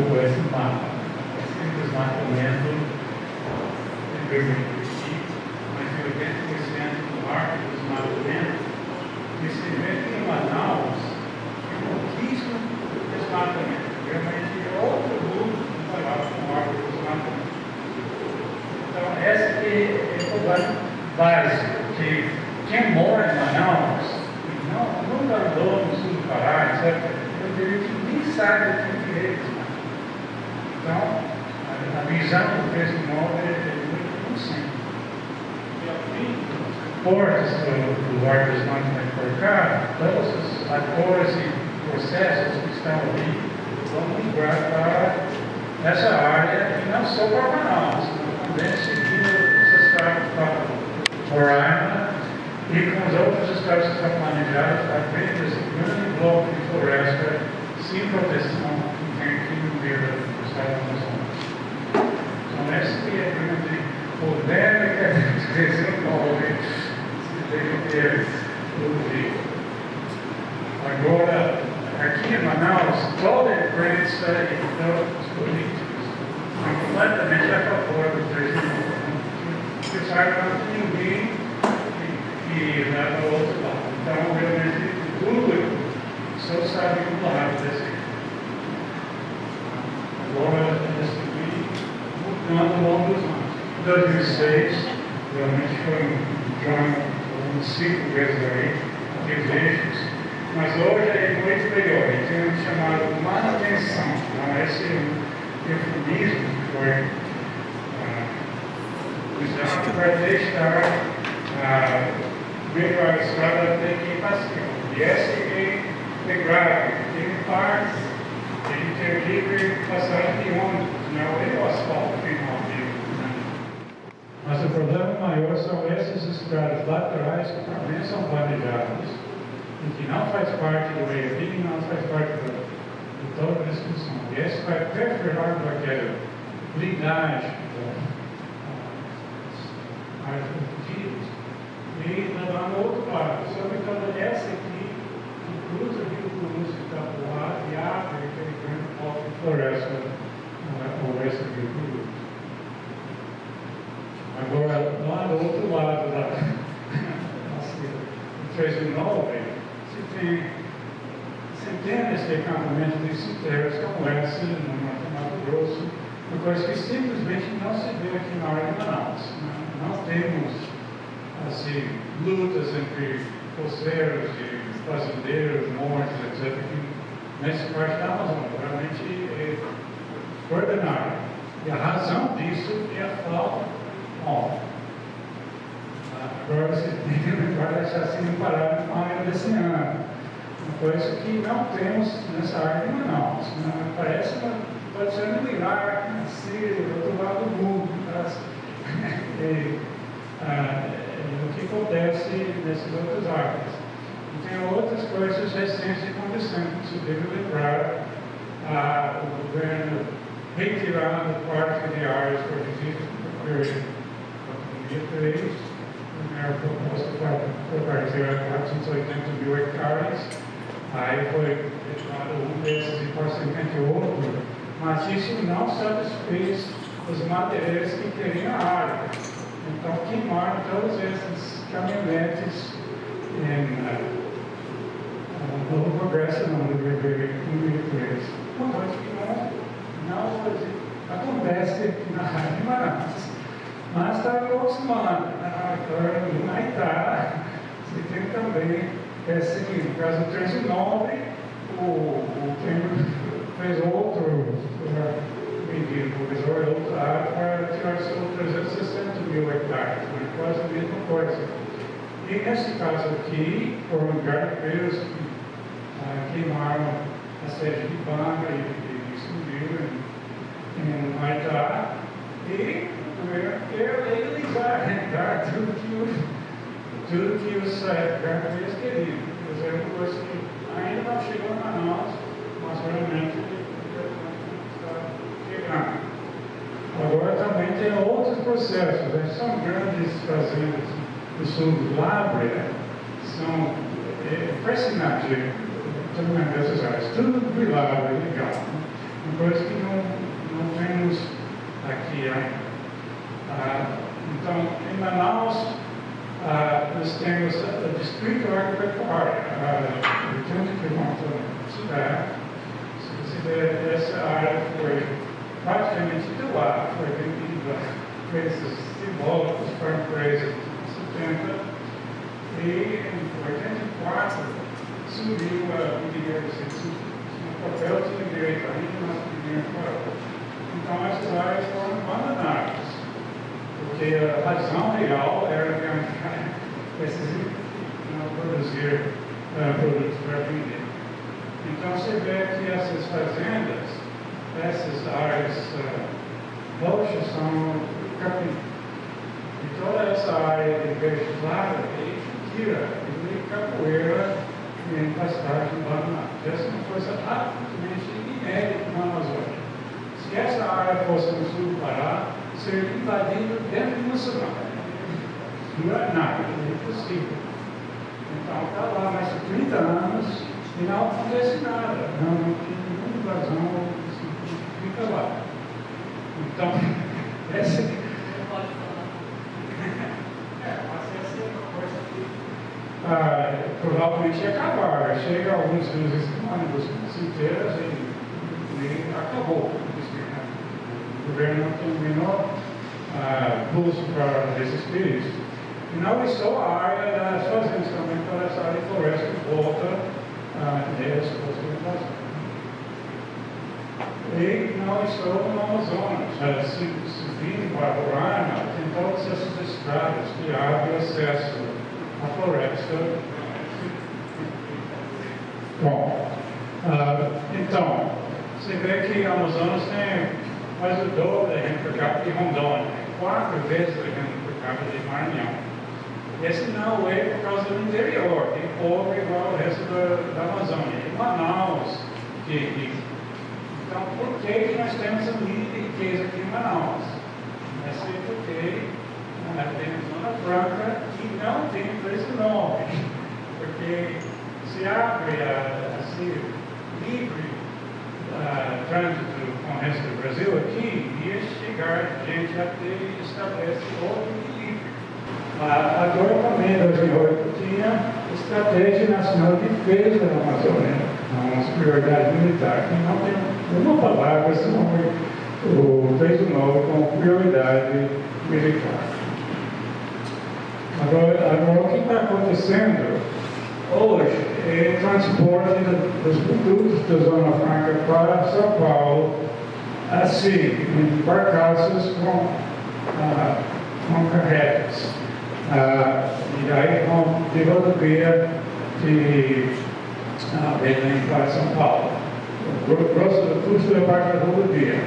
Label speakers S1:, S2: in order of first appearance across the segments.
S1: guardou esse mapa. Esse desmatamento em 2020, mais de 80% do ar do desmatamento. Esse evento em Manaus, é pouquíssimo desmatamento. Realmente é outro mundo comparado com o ar do desmatamento. Então, essa que é o problema básico, que quem mora em Manaus, não, nunca andou no sul do Pará, etc., eu diria que nem sabe o que é isso. Então, a, a visão do preço imóvel é, é muito, muito simples. E ao fim, portas do, Arcos Management por cá, todos os atores e processos que estão ali vão migrar para essa área, e não só para Manaus, também seguindo os estados para Roraima e com os outros estados que estão planejados para dentro desse grande bloco de floresta sem proteção que tem aqui no meio do estado do Amazonas. Então, esse é a grande problema que a gente resolve Agora, aqui em Manaus, toda a imprensa e todos E essa é de grave, tem partes, tem que ter livre passagem de ônibus, não é o asfalto final né? Mas o problema maior são essas estradas laterais que também são planejadas e que não faz parte do meio e não faz parte do, de toda a discussão. E esse vai perfurar para aquela blindagem das árvores e lá no outro lado. Só que quando essa aqui, que o rio Cruz e Itapuá e abre aquele grande foco de floresta ao oeste do rio Cruz. Agora, lá do outro lado da nobre, se tem centenas de acampamentos de citeiros como essa no Mato Grosso, uma coisa que simplesmente não se vê aqui na área de Manaus. Não, não temos assim, lutas entre coceiros e fazendeiros, mortes, etc., que nessa parte da Amazônia realmente é ordenária. E a razão disso é a falta Bom, agora você tem que lembrar deixar assim um parado com a área desse ano. Uma coisa que não temos nessa área de Manaus. Né? Parece uma, pode ser um milagre, assim, do outro lado do mundo. Mas, e, ah, o que acontece nessas outras áreas. E tem outras coisas recentes acontecendo. Você deve lembrar ah, o governo retirando parte de áreas protegidas por pandemia 3, a proposta para retirar 480 mil hectares, aí foi retirado um desses e em outro, mas isso não satisfez os materiais que queriam a área. Então, queimaram todos esses caminhonetes em uh, Novo Progresso, não, do BB1 Uma coisa que não, não acontece na Rádio Manaus. Mas está aproximando. Agora, na Itália, você tem também, é seguinte, no caso do 39, o, o Temer fez outro medido, o professor outra área para tirar seus 360 mil hectares, né? quase a mesma coisa. E nesse caso aqui, foram garimpeiros que ah, queimaram a sede de Banga e, e subiram em, Maitá, e quer legalizar, tudo que, o, tudo que os garimpeiros queriam. Mas é uma coisa que ainda não chegou a nós, mas realmente chegando. Agora também tem outros processos, né? são grandes fazendas do sul do Lábrea, são é, fascinantes também nessas áreas, tudo do Lábrea, legal. Né? uma coisa que não, não temos aqui ainda. Ah, então, em Manaus, ah, nós temos o Distrito Agropecuário, ah, 80 quilômetros da cidade. Se você essa área foi praticamente de lá, foi vendida preços simbólicos para a empresa de 70 e em 84 subiu a dinheiro, o papel tinha direito ainda, mas o dinheiro. Então essas áreas foram abandonadas, porque a razão real era ganhar esses produzir uh, produtos para vender. Então você vê que essas fazendas, essas áreas uh, roxas são capim. E toda essa área de claro é tira, de capoeira em pastagem abandonada. Essa é uma coisa absolutamente inédita na Amazônia. Se essa área fosse no sul do Pará, seria invadida dentro de uma semana. Não é nada, é impossível. Então está lá mais de 30 anos e não acontece nada. Não, não tem nenhuma invasão, fica lá. Então, essa ah, provavelmente ia acabar. Chega alguns dos ônibus inteiros e, e acabou. O governo não tem o menor ah, pulso para resistir isso. E não é só a área das fazendas, também toda essa área de floresta que volta ah, deles, e não estou no Amazonas. Se, se vir para Roraima, tem todas essas estradas que abrem acesso a floresta. Bom, uh, então, você vê que Amazonas tem mais o dobro da renda per capita de Rondônia, quatro vezes a renda per capita de Maranhão. Esse não é por causa do interior, tem pobre igual o resto da, da Amazônia. E Manaus, que, que, então por que, que nós temos a mínima riqueza aqui em Manaus? É porque tem zona franca e não tem preço nobre, porque se abre assim, livre uh, trânsito com o resto do Brasil aqui, ia chegar gente até estabelece outro equilíbrio. Uh, agora também, em 2008, tinha Estratégia Nacional de Defesa da Amazônia, uma prioridade militar, que não tem uma palavra, senão o fez o novo com prioridade militar. Agora, agora o que está acontecendo hoje é o transporte dos produtos da Zona Franca para São Paulo, assim, em barcaças com, ah, com carretas. Ah, e aí com de rodovia de ah, Belém para São Paulo. O custo é parte da rodovia.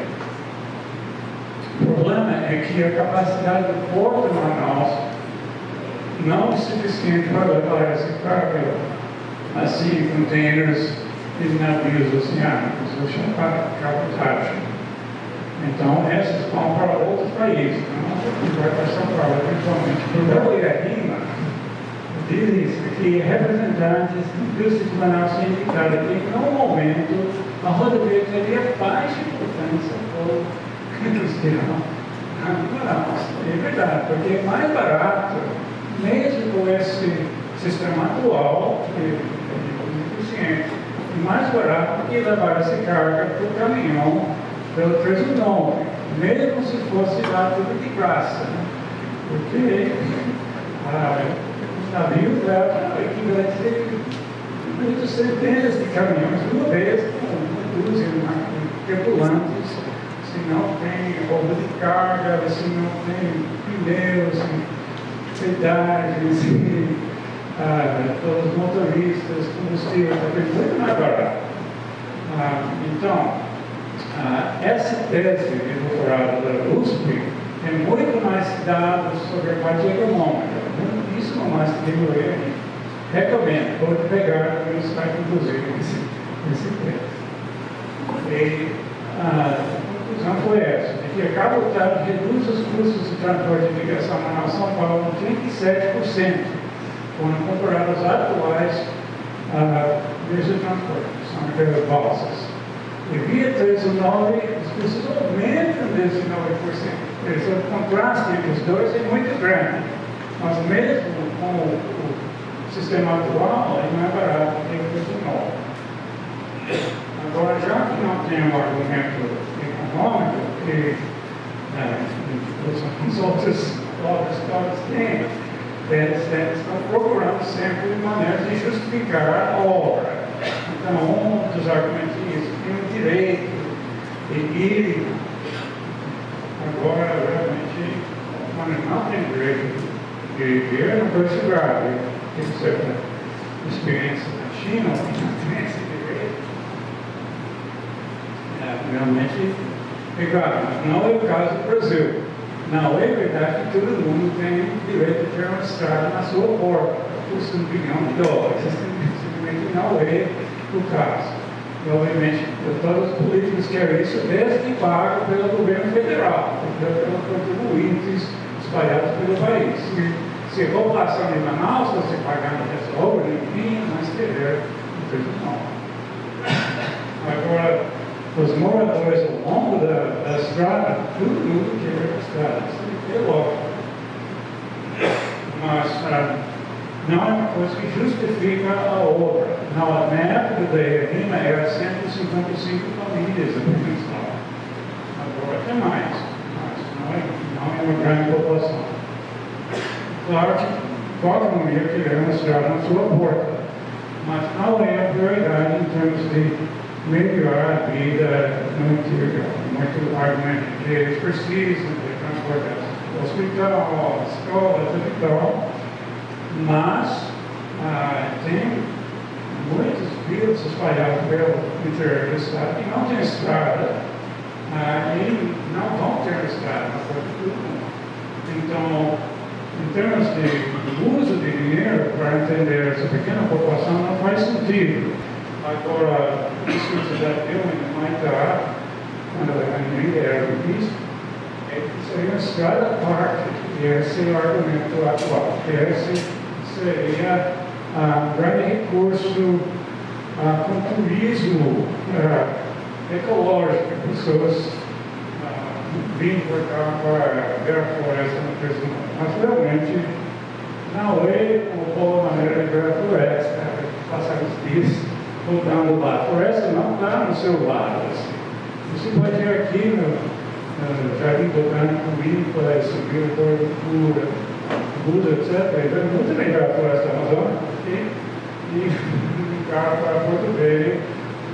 S1: O problema é que a capacidade do porto de Manaus não o suficiente para carga assim, containers e navios oceânicos, o chamado cabotagem. Então, essas vão para outros países, não vai para São Paulo, eventualmente. Por Rima, diz que representantes de Manaus indicaram que, no momento, a rodovia teria baixa importância para o industrial de Manaus. É verdade, porque é mais barato mesmo esse sistema atual, que é eficiente, e mais barato que levar essa carga para o caminhão pelo preço nobre, mesmo se fosse dar tudo de graça. Né? Porque ah, os navios levam equivalente muitas centenas de caminhões uma vez, com indústria tripulantes, se não tem roubo de carga, se não tem pneus, pedágios e ah, todos os motoristas, combustível, está muito mais barato. Ah, então, ah, essa tese de doutorado da USP tem muito mais dados sobre a parte econômica, muitíssimo mais que eu Recomendo, pode pegar no site, inclusive, esse, esse texto. E, ah, essa, de que a cabotagem reduz os custos de transporte de ligação a São Paulo em 37%, quando comparados atuais uh, desses transportes, são aquelas balsas. devia ter esse 9, as pessoas aumentam desse 9%. Esse é o contraste entre os dois é muito grande. Mas mesmo com o, o sistema atual, ele não é barato ter esse 9. Agora, já que não tem um argumento econômico, que né, os outros obras têm, eles, estão procurando sempre maneiras de justificar a obra. Então, um dos argumentos é isso, tem o direito de ir. Agora, realmente, quando não tem direito de é uma coisa grave. Tem certa experiência na China, não tem esse direito. É, realmente é mas não é o caso do Brasil. Não é verdade que todo mundo tem direito de ter uma estrada na sua porta, custa um bilhão de dólares. Simplesmente não é o caso. E, obviamente, todos os políticos querem isso desde pago pelo governo federal, pelos contribuintes espalhados pelo país. Se, se a população de Manaus fosse pagando essa obra, ninguém mais teria não. Agora, os moradores ao longo da, da estrada, todo mundo quer a estrada, isso é lógico. Mas ah, não é uma coisa que justifica a obra. Na, na época da Erima era 155 famílias a população. Agora tem mais, mas não é, não é uma grande população. Claro que qualquer mulher querer uma estrada na sua porta, mas não é a prioridade em termos de melhorar a vida interior. Muito argumento que eles precisam de transportar hospital, escola, tudo e tal. Mas ah, tem muitos vilas espalhados pelo interior do estado que não tem estrada ah, e não vão ter estrada Então, em termos de uso de dinheiro para entender essa pequena população, não faz sentido. Agora, o discurso da Dilma em Maitá, quando a ainda era ministro, é que seria estrada à parte, e esse é o argumento atual, que esse seria um grande recurso uh, com turismo uh, ecológico, pessoas uh, vindo para cá para ver a floresta no Brasil. Mas realmente não é uma boa maneira de ver a floresta, passar os dias voltando lá. A floresta não está no seu. Assim. Você pode ir aqui no, no Jardim Botânico Ímpar, subir o Torre Pura, Buda, etc. É muito legal a floresta amazônica e, e carro para Porto Velho,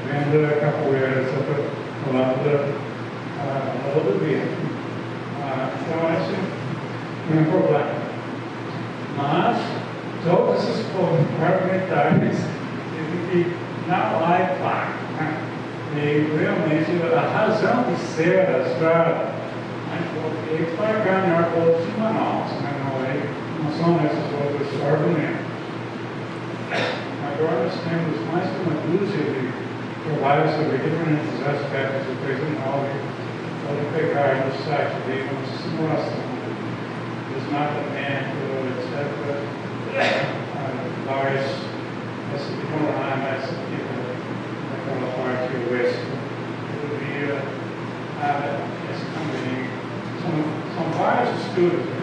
S1: vendo a capoeira, etc. ao lado da, rodovia. Ah, então, esse não é um problema. Mas, todos esses que não há impacto. Né? E realmente a razão de ser a estrada é para ganhar votos em Manaus, né? não, é, não são esses outros argumentos. Agora nós temos mais de uma dúzia de trabalhos sobre diferentes aspectos do 39. Pode pegar no site dele uma simulação do desmatamento, etc. student.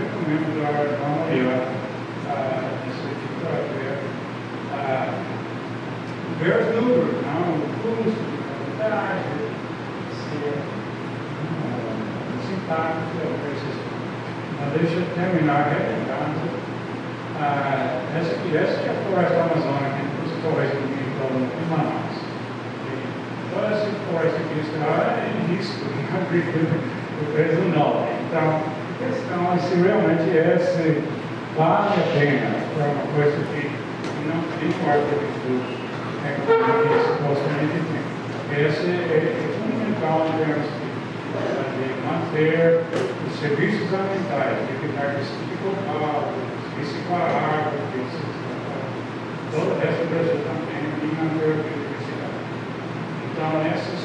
S1: Realmente esse vale a pena para uma coisa que não tem quarto de estudo é que supostamente tem. Esse é, é fundamental em termos de, de manter os serviços ambientais, de evitar que se fique ocupado, reciclar água, todo o resto do Brasil também e na biodiversidade. Então, essas,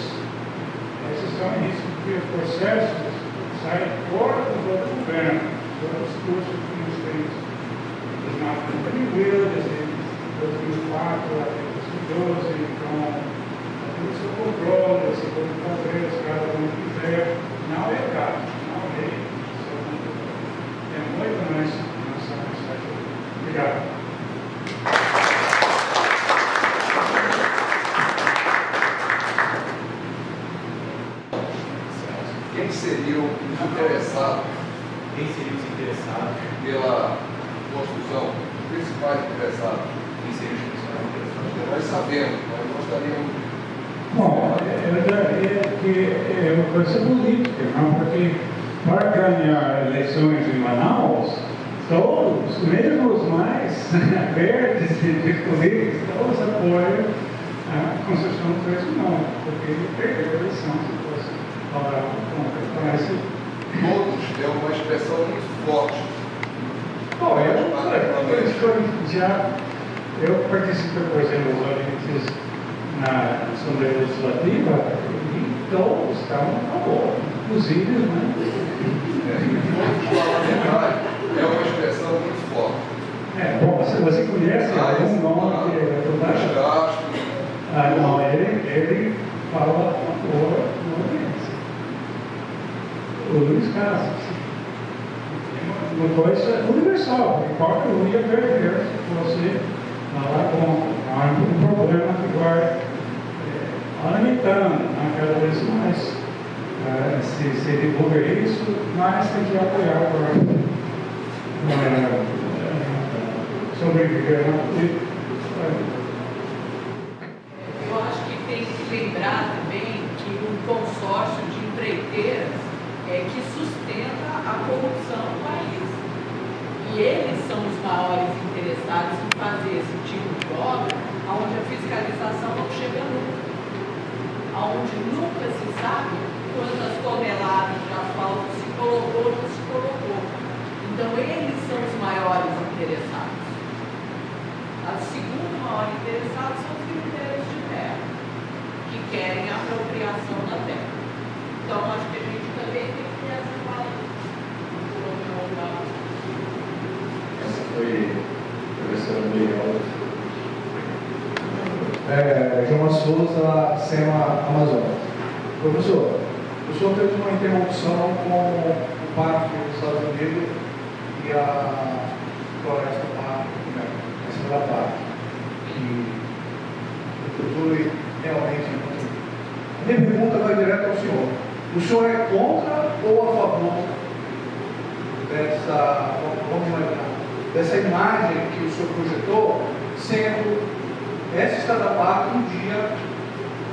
S1: essas são isso que os processos saem fora do governo, those sorts of things, things does not company will, does it, does it fato, se Deus, então, aquilo se controla, se
S2: pode fazer, se
S1: cada um quiser, não é gato, não é é, é muito mais nossa mensagem. Obrigado.
S2: Quem seria o interessado
S3: quem seria os interessados?
S2: Pela construção, os principais interessados.
S3: Quem seriam os principais interessados?
S2: Nós sabemos, nós gostaríamos.
S1: Bom, é, uma coisa política, não? Porque para ganhar eleições em Manaus, todos, mesmo os mais verdes e disponíveis, todos apoiam a construção do não porque ele perdeu a eleição se fosse falar contra. Parece
S2: Todos é uma expressão muito forte.
S1: Bom, eu, eu, já, eu participei, por exemplo, dos audiências na Assembleia Legislativa e todos estavam a favor, inclusive, né?
S2: É uma expressão muito forte.
S1: É, bom, você, você conhece ah, algum nome que é
S2: total?
S1: Ah, não, ele, ele fala a favor da audiência. Casas. Uma coisa universal, importa o ia perder se fosse lá contra. Há um problema que vai aumentando né, cada vez mais. Uh, se, se divulga isso, mas tem que apoiar para uh, sobreviver na política.
S4: Eu acho que tem que lembrar também que o consórcio de empreiteiras é que sustenta a corrupção no país. E eles são os maiores interessados em fazer esse tipo de obra onde a fiscalização não chega nunca onde nunca se sabe quantas toneladas de asfalto se colocou ou não se colocou. Então, eles são os maiores interessados. A segunda maior interessada são os critérios de terra, que querem a apropriação da terra. Então, acho que a gente também tem que ter essa fala.
S5: Essa foi
S6: é, Souza, SEMA Amazonas. Professor, o senhor teve uma interrupção com o Parque dos Estados Unidos e a Floresta Parque, né, a da Parque, que foi realmente A minha pergunta vai direto ao senhor. O senhor é contra ou a favor dessa, vamos imaginar, dessa imagem que o senhor projetou sendo essa estrada parte um dia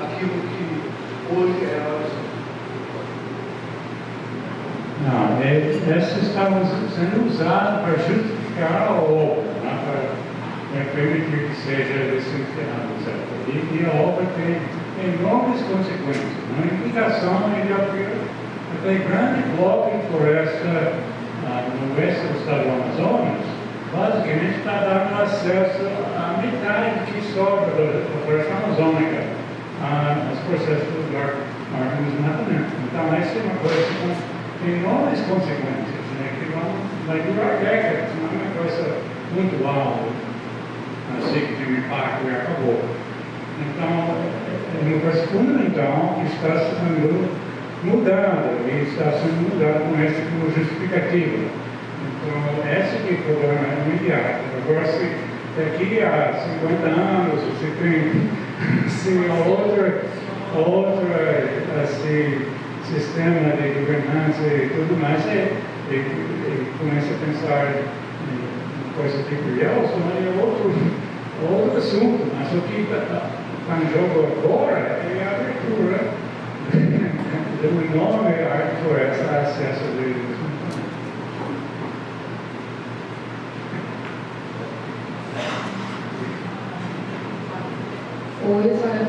S6: aquilo que hoje é a oração.
S1: Não, é, essa estava sendo usada para justificar a obra, né, para, permitir que seja licenciado, etc. E, a obra tem enormes consequências. Uma implicação de abrir aquele grande bloco de floresta ah, no oeste do estado do Amazonas, basicamente está dando acesso à metade que sobra da floresta amazônica aos processos do órgão de desmatamento. Então, essa é uma coisa com enormes consequências, né, que vão, vai durar décadas, não é uma coisa muito alta, assim que tem um impacto e acabou. Então, é uma coisa fundamental que está sendo mudada, e está sendo mudada com essa como justificativa. Então, esse que é o é se daqui a 50 anos você tem se outra, outra assim, sistema de governança e tudo mais, e, e, e começa a pensar em coisa tipo Yeltsin, é outro, outro assunto. Mas o que está tá em jogo agora é a abertura do enorme arte floresta acesso de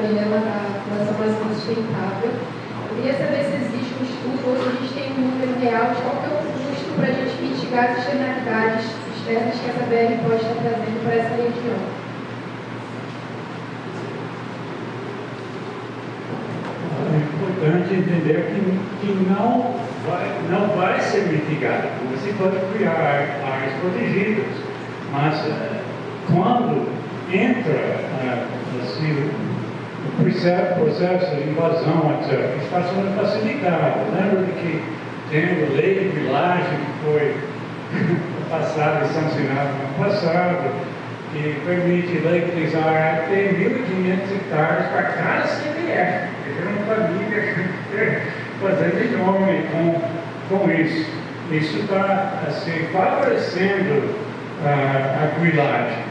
S7: Oi, eu sou a Gabriela da Fundação Mais Sustentável. Eu queria saber se existe um estudo ou se a gente tem um número real de qual é o custo para a gente mitigar as externalidades externas que essa BR pode estar trazendo para essa região.
S1: É importante entender que, que não, vai, não vai ser mitigado. Você pode criar áreas protegidas, mas uh, quando entra uh, assim, o processo de invasão, etc., está sendo facilitado. Lembra de que a lei de vilagem que foi passada e sancionada no passado, que permite legalizar até 1.500 hectares para cada CPF. Quer uma família fazendo enorme com, com isso. Isso está assim, favorecendo a, a grilagem.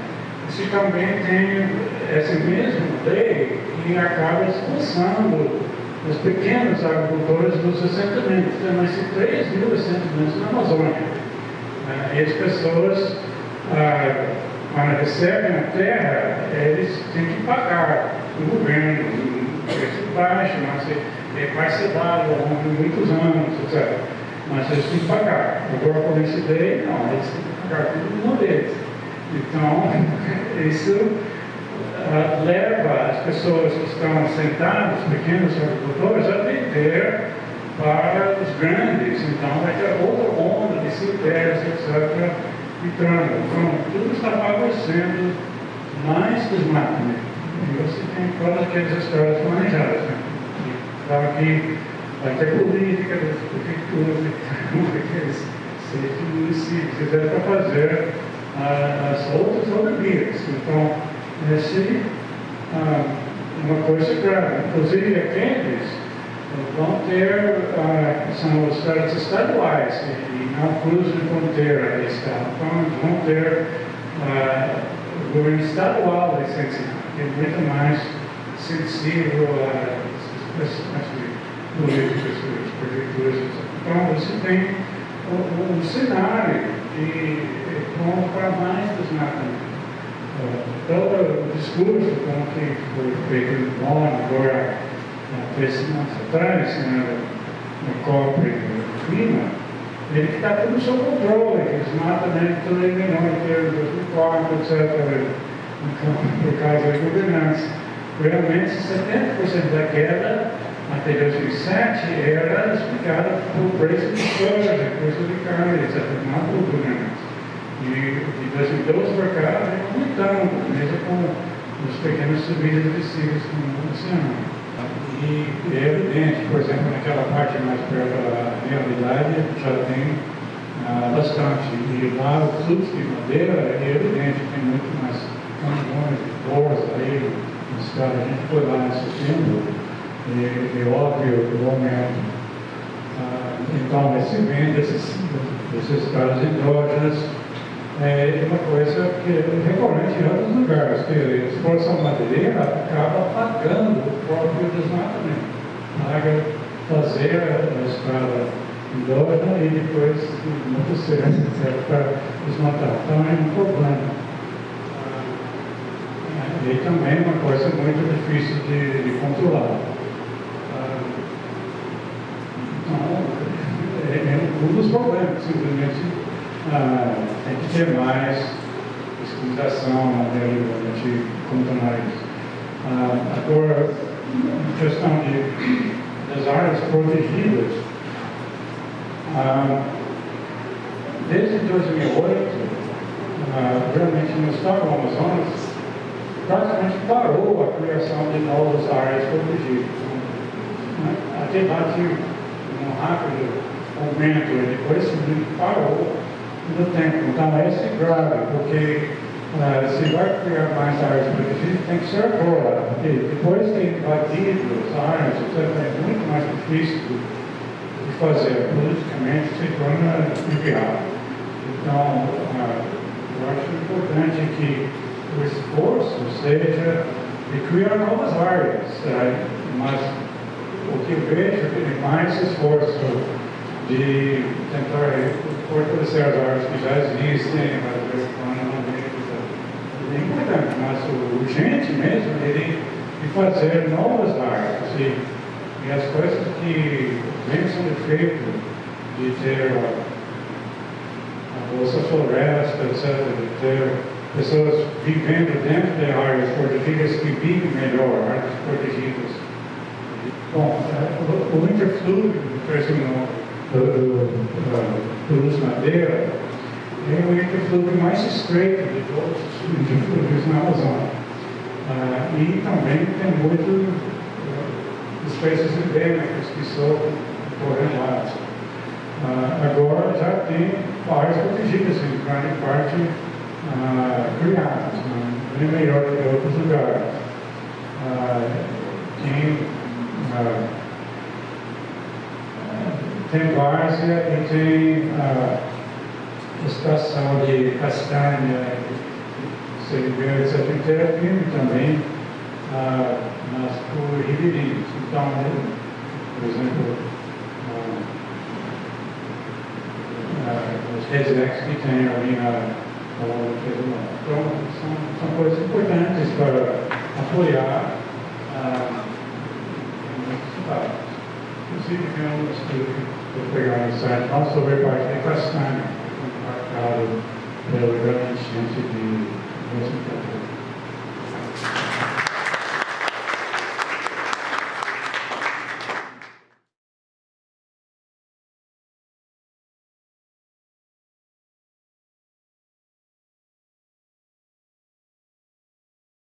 S1: Isso também tem essa mesma lei que acaba expulsando os pequenos agricultores dos assentamentos. Tem mais de 3 mil assentamentos na Amazônia. Ah, E as pessoas, ah, quando recebem a terra, eles têm que pagar o governo, preço baixo, mas é parcelado ao longo de muitos anos, etc. Mas eles têm que pagar. Agora, com esse lei, não, eles têm que pagar tudo de uma vez. Então, isso ah, leva as pessoas que estão assentadas, os pequenos agricultores, a vender para os grandes. Então, vai ter outra onda de critérios, etc., entrando. Então, tudo está favorecendo mais desmatamento. E você tem todas aquelas histórias planejadas. Né? E Claro que vai ter política das prefeituras, daqueles seis municípios, etc., para fazer ah, as outras rodovias. Então, esse ah, uma coisa grave. Inclusive, aqueles vão ter, ah, são os estados estaduais, e não cruzam de fronteira de eles vão ter ah, o governo estadual licenciado, que é muito mais sensível às questões de políticas, das prefeituras. Então, você tem um, um cenário é bom para mais desmatamento. Todo o discurso como que foi feito em Bonn agora, há três semanas atrás, né, no COP do clima, ele está tudo sob controle, que desmatamento tudo eliminou em termos de 2004, etc. Então, por causa da governança. Realmente, 70% da queda até 2007 era explicada por preço de soja, preço de carne, etc. Não. E de 2012 para cá, vem aumentando, mesmo com os pequenos subidas e descidas como esse ano. E é evidente, por exemplo, naquela parte mais perto da realidade, já tem ah, bastante. E lá o fluxo de madeira é evidente, tem muito mais caminhões de força aí, nos caras, a gente foi lá em setembro, e é óbvio que o aumento. Ah, então, esse vende desses, desses caras hidrógenos, é uma coisa que é recorrente em outros lugares, que a exploração madeireira acaba pagando o próprio desmatamento. Paga fazer a estrada endógena e depois acontecer, etc., para desmatar. Então é um problema. Ah, E também é uma coisa muito difícil de, de controlar. Ah, Então, é, é um dos problemas, simplesmente ah, tem que ter mais fiscalização na realidade contornar isso. Ah, agora, a questão de, das áreas protegidas, ah, desde 2008, ah, realmente no estado do Amazonas, praticamente parou a criação de novas áreas protegidas. Né? Até lá tinha um rápido aumento, depois simplesmente parou no tempo. Então, esse é grave, porque ah, se vai criar mais áreas protegidas, tem que ser agora. Porque depois de invadido as áreas, etc., é muito mais difícil de fazer. Politicamente se torna inviável. Então, ah, eu acho importante que o esforço seja de criar novas áreas, ah, mas o que eu vejo é que mais esforço de tentar fortalecer as áreas que já existem, mas vez em quando não é mas o urgente mesmo é de, de fazer novas áreas. E, e as coisas que vêm sendo feitas, de ter a, a Bolsa Floresta, etc., de ter pessoas vivendo dentro de áreas protegidas que vivem melhor, áreas protegidas. Bom, é, o, o interflúvio do Luz Madeira é o interflúvio mais estreito de todos os interflúvios na Amazônia. Ah, e também tem muito uh, espécies endêmicas que sofrem por relatos. Ah, agora já tem áreas protegidas, em grande parte ah, criadas, né? bem melhor que outros lugares. Ah, tem, ah, tem várzea e tem a estação de castanha, CNB, etc., é firme também ah, nas por ribeirinhos. Então, né, por exemplo, ah, ah, os resex que tem ali na, ao longo do Pedro Então, são, são coisas importantes para apoiar ah, os estados. Inclusive, tem um estudo que eu pegar no site. Nosso sobre a parte de Castanha, que